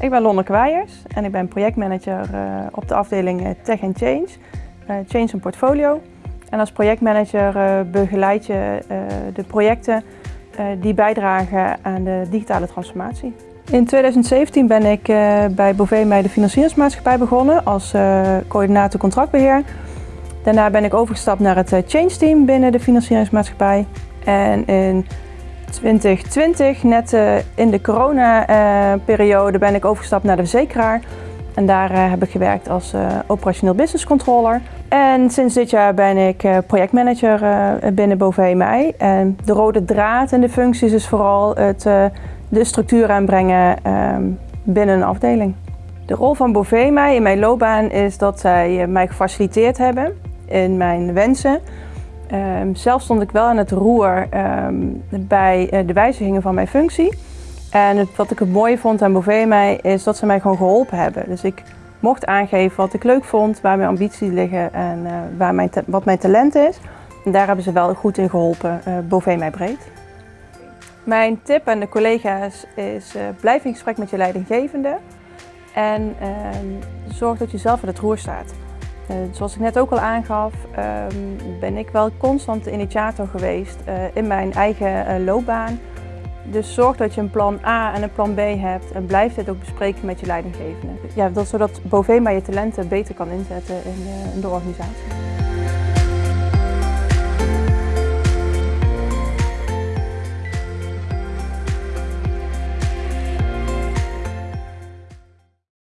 Ik ben Lonneke Weijers en ik ben projectmanager uh, op de afdeling eh, Tech and Change, uh, Change en Portfolio. En als projectmanager begeleid je de projecten die bijdragen aan de digitale transformatie. In 2017 ben ik bij Bovee de financieringsmaatschappij begonnen als coördinator contractbeheer. Daarna ben ik overgestapt naar het Change team binnen de financieringsmaatschappij. En in 2020, net uh, in de corona-periode, ben ik overgestapt naar de verzekeraar. En daar uh, heb ik gewerkt als operationeel business controller. En sinds dit jaar ben ik projectmanager binnen Bovee Mij. En de rode draad in de functies is vooral het de structuur aanbrengen ehm, binnen een afdeling. De rol van Bovee Mij in mijn loopbaan is dat zij mij gefaciliteerd hebben in mijn wensen. Um, zelf stond ik wel aan het roer um, bij uh, de wijzigingen van mijn functie. En wat ik het mooie vond aan mij is dat ze mij gewoon geholpen hebben. Dus ik mocht aangeven wat ik leuk vond, waar mijn ambities liggen en uh, waar mijn wat mijn talent is. En daar hebben ze wel goed in geholpen, uh, mij breed. Mijn tip aan de collega's is blijf in gesprek met je leidinggevende. En ehm, zorg dat je zelf aan het roer staat. Eh, zoals ik net ook al aangaf, ehm, ben ik wel constant de initiator geweest eh, in mijn eigen eh, loopbaan. Dus zorg dat je een plan A en een plan B hebt en blijf dit ook bespreken met je leidinggevende. Ja, dat, zodat Bovema je talenten beter kan inzetten in de organisatie.